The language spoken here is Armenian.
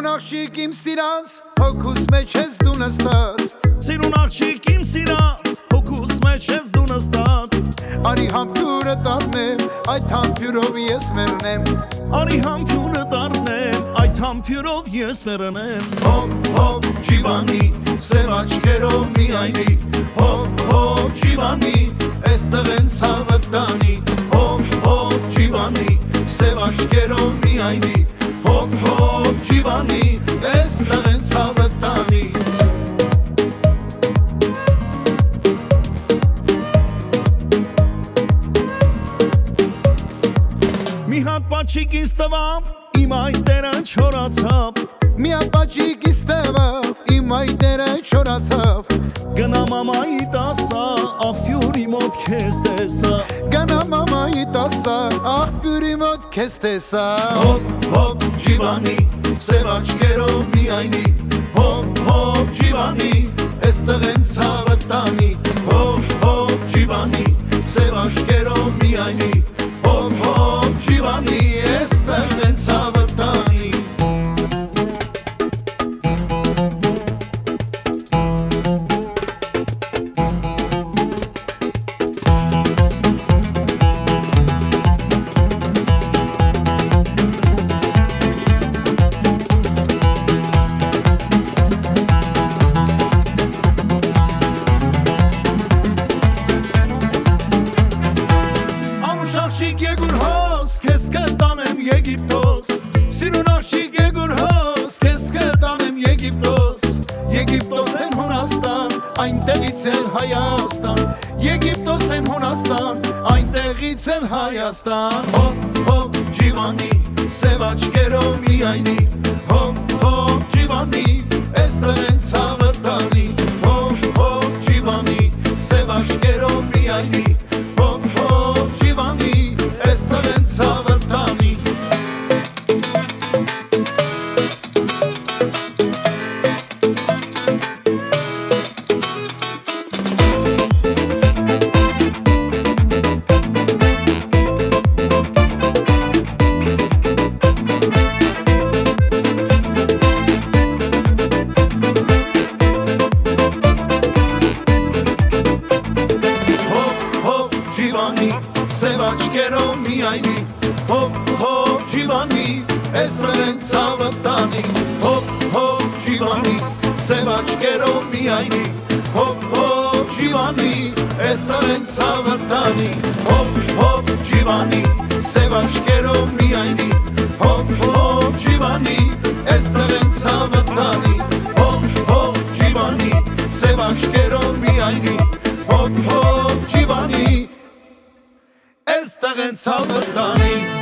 Սիրուն աղջիկ իմ սիրած, հոգուս մեջ ես դու նստած Սիրուն աղջիկ իմ սիրած, հոգուս մեջ ես դու նստած Արի համբյուրը դառնեմ, այդ համբյուրով ես մեռնեմ Արի համբյուրը դառնեմ, այդ համբյուրով ես մեռնեմ Հոպ հոպ ջիվանի, սև աչքերով միայնի Հոպ հոպ ջիվանի, այստեղ են ցավը տանի Հոպ հոպ ջիվանի, սև աչքերով միայնի Հոп ջիվանի այստեղ են ցավը տանի Մի հատ պաչիկ ինձ տվավ իմ այտերը չորացավ Մի ապաճիկ իստևավ իմ այտերը չորացավ Գնա մամայի տասա աղբյուրի մոտ քեզ տեսա Գանա մամայի տասա Ախ գրի մոտ քեզ տեսա Հոպ հոպ ջիվանի Սև աչկերով միայնի Հոպ հոպ ջիվանի Եստեղ են ցավը տանի Հոպ հոպ ջիվանի Սև աչկերով միայնի Հայաստան, Եգիպտոս են Հունաստան, այնտեղից են Հայաստան։ Հոպ, հոպ, ջիվանի, սև աչկերով միայնի, հոպ, հոպ, ջիվանի, էստեղ են ցավ միայնի Հոպ հոպ ջիվանի Ես նրանց ցավը տանի Հոպ հոպ ջիվանի Սև աչկերով միայնի Հոպ հոպ ջիվանի Ես նրանց ցավը տանի Հոպ հոպ ջիվանի Սև աչկերով միայնի Հոպ հոպ ջիվանի Ես նրանց ցավը տանի Հոп հոп ջիվանի Այստեղ են ցավը տանի